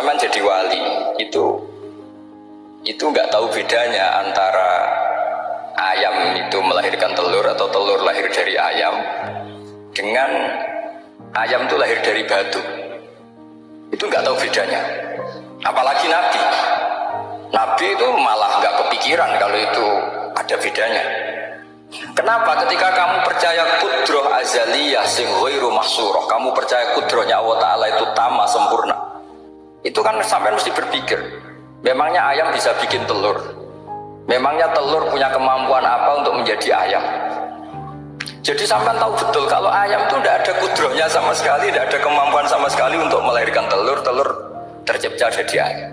sampean jadi wali. Itu itu nggak tahu bedanya antara ayam itu melahirkan telur atau telur lahir dari ayam dengan ayam itu lahir dari batu. Itu nggak tahu bedanya. Apalagi nabi. Nabi itu malah nggak kepikiran kalau itu ada bedanya. Kenapa? Ketika kamu percaya kudroh azaliyah sing ghairu kamu percaya kudrohnya Allah Ta'ala itu tama sempurna. Itu kan sampai mesti berpikir, memangnya ayam bisa bikin telur. Memangnya telur punya kemampuan apa untuk menjadi ayam? Jadi sampai tahu betul kalau ayam itu tidak ada kudrohnya sama sekali, tidak ada kemampuan sama sekali untuk melahirkan telur, telur tercipta jadi ayam.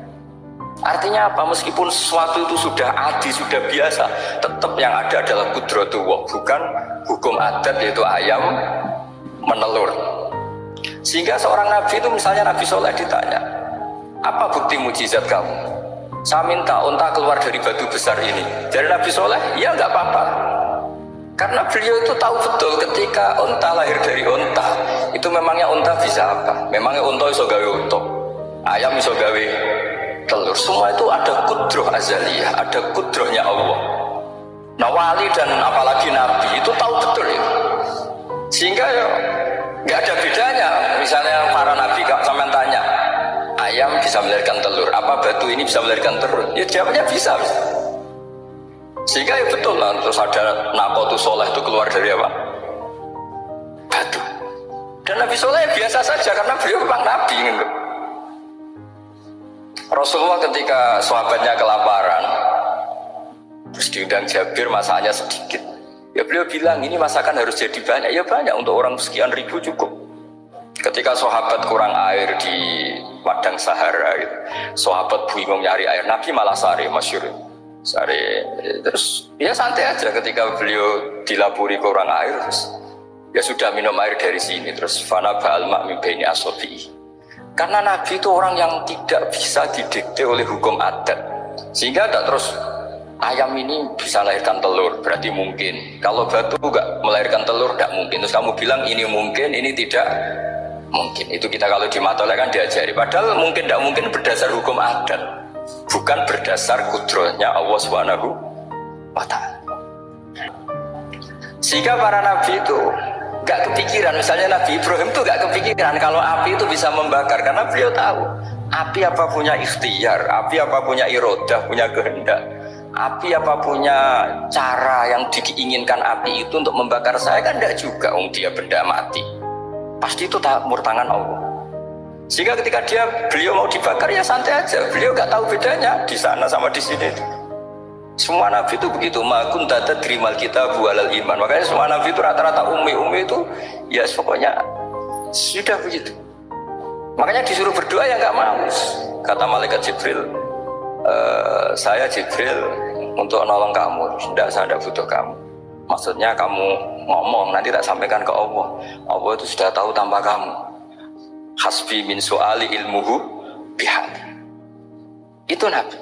Artinya apa? Meskipun sesuatu itu sudah adi, sudah biasa, tetap yang ada adalah kudrotullah, bukan hukum adat yaitu ayam menelur. Sehingga seorang nabi itu misalnya Nabi Soleh ditanya, apa bukti mujizat kamu? Saya minta unta keluar dari batu besar ini. Dari Nabi Soleh, ya nggak apa-apa. Karena beliau itu tahu betul ketika unta lahir dari unta, itu memangnya unta bisa apa? Memangnya unta iso gawe unta, ayam iso gawe telur semua itu ada kudroh azaliyah ada kudrohnya Allah nah wali dan apalagi nabi itu tahu betul itu sehingga ya nggak ada bedanya misalnya para nabi gak sampai tanya ayam bisa melahirkan telur. Apa batu ini bisa melahirkan telur? Ya jawabnya bisa sehingga ya betul lah terus ada nakotu soleh itu keluar dari apa? Batu. Dan Nabi Soleh biasa saja karena beliau memang Nabi gitu. Rasulullah ketika sahabatnya kelaparan terus diundang Jabir masaknya sedikit. Ya beliau bilang ini masakan harus jadi banyak. Ya banyak untuk orang sekian ribu cukup ketika sahabat kurang air di padang Sahara gitu. sahabat bingung nyari air Nabi malah sari masyur sari terus ya santai aja ketika beliau dilapuri kurang air terus ya sudah minum air dari sini terus fana ba'al ma'mi baini asobi karena Nabi itu orang yang tidak bisa didikte oleh hukum adat. Sehingga tidak terus ayam ini bisa melahirkan telur, berarti mungkin. Kalau batu nggak melahirkan telur, tidak mungkin. Terus kamu bilang ini mungkin, ini tidak mungkin. Itu kita kalau di matoleh kan diajari. Padahal mungkin tidak mungkin berdasar hukum adat, bukan berdasar kudrohnya Allah Subhanahu wa Ta'ala. Sehingga para nabi itu gak kepikiran misalnya Nabi Ibrahim tuh gak kepikiran kalau api itu bisa membakar karena beliau tahu api apa punya ikhtiar api apa punya irodah punya kehendak api apa punya cara yang diinginkan api itu untuk membakar saya kan tidak juga om dia benda mati pasti itu tak tangan Allah sehingga ketika dia beliau mau dibakar ya santai aja beliau gak tahu bedanya di sana sama di sini semua nabi itu begitu. Makun tata terimal kita bualal iman. Makanya semua nabi itu rata-rata umi-umi itu ya pokoknya sudah begitu. Makanya disuruh berdoa ya nggak mau. Kata malaikat Jibril, e, saya Jibril untuk nolong kamu. Tidak, saya tidak butuh kamu. Maksudnya kamu ngomong nanti tak sampaikan ke Allah. Allah itu sudah tahu tanpa kamu. Hasbi min suali ilmuhu bihati. Itu Nabi.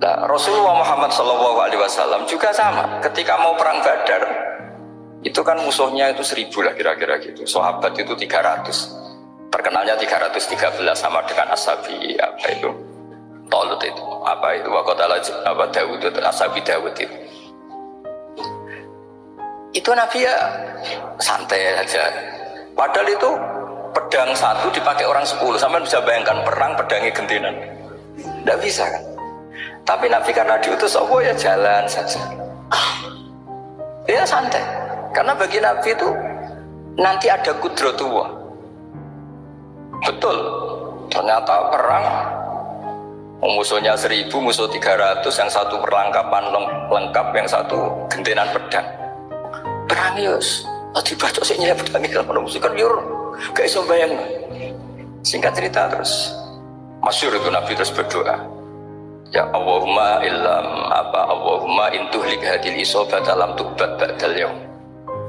Nah, Rasulullah Muhammad SAW juga sama. Ketika mau perang Badar, itu kan musuhnya itu seribu lah kira-kira gitu. Sahabat itu 300. Terkenalnya 313 sama dengan Asabi apa itu? Tolut itu. Apa itu? Wakotala apa Dawud itu Asabi Dawud itu. Itu Nabi ya santai aja. Padahal itu pedang satu dipakai orang sepuluh. Sampai bisa bayangkan perang pedangnya gentenan. Tidak bisa kan? Tapi Nabi karena diutus Allah ya jalan saja. Ya santai. Karena bagi Nabi itu nanti ada kudrotullah. Betul. Ternyata perang musuhnya seribu, musuh tiga ratus, yang satu perlengkapan lengkap, yang satu gentenan pedang. Perang yus. Tadi baca sih pedang kalau musuh kan yur. Gak iso bayang. Singkat cerita terus. Masyur itu Nabi terus berdoa Ya Allahumma illam apa Allahumma intuhlik hadil isobat dalam tubat ba'dal yaum.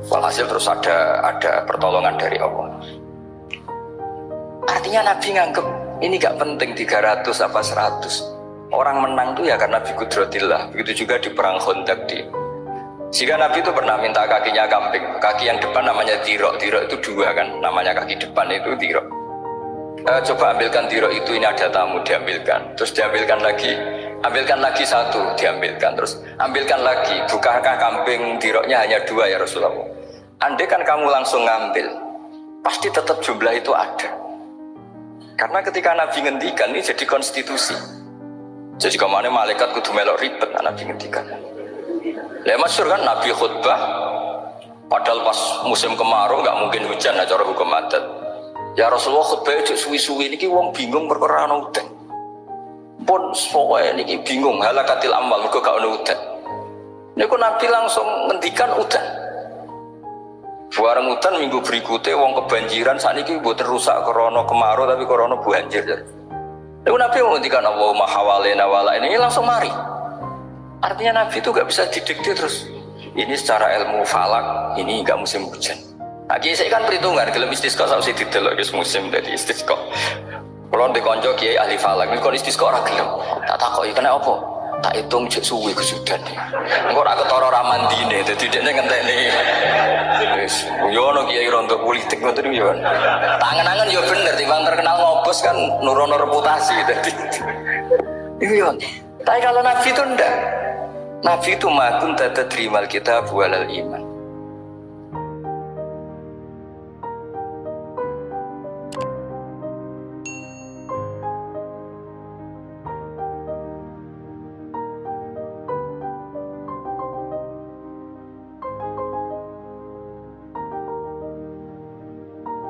Walhasil terus ada ada pertolongan dari Allah. Artinya Nabi nganggep ini gak penting 300 apa 100. Orang menang tuh ya karena Nabi Kudrotillah. Begitu juga di perang Khandaq di jika Nabi itu pernah minta kakinya kambing, kaki yang depan namanya tirok, tirok itu dua kan, namanya kaki depan itu tirok. e, coba ambilkan dirok itu ini ada tamu diambilkan. Terus diambilkan lagi ambilkan lagi satu diambilkan. Terus ambilkan lagi bukankah kambing diroknya hanya dua ya Rasulullah? Andai kan kamu langsung ngambil pasti tetap jumlah itu ada. Karena ketika Nabi ngendikan ini jadi konstitusi. Jadi ke mana malaikat kudu melok ribet Nabi ngendikan Ya masyur kan Nabi khutbah Padahal pas musim kemarau nggak mungkin hujan aja cara hukum adat. Ya Rasulullah khutbah itu suwi-suwi ini wong bingung perkara ana udan. Pun ini niki bingung halakatil amal mergo gak ana udan. Niku Nabi langsung ngendikan udan. Buareng udan minggu berikutnya wong kebanjiran saat ini buat rusak korona kemarau tapi korona banjir. Niku Nabi ngendikan Allahumma hawalena wala ini langsung mari. Artinya Nabi itu gak bisa didikte terus ini secara ilmu falak ini enggak musim hujan. Nah saya kan perhitungan kalau istisqa sama si didelok guys musim dari istisqa. Kalau di konco kiai ahli falak ini kalau istisqa orang gelem. Tak ya kena apa? Tak hitung cek suwi kesudan engkau aku toro ramandine jadi dia ngenteni wis yo ono kiai rondo politik ngoten yo. Tangan-tangan yo bener timbang terkenal ngobos kan nurono reputasi dadi. Iya tapi kalau nabi itu ndak Nabi itu makun tata terimal kita bualal iman.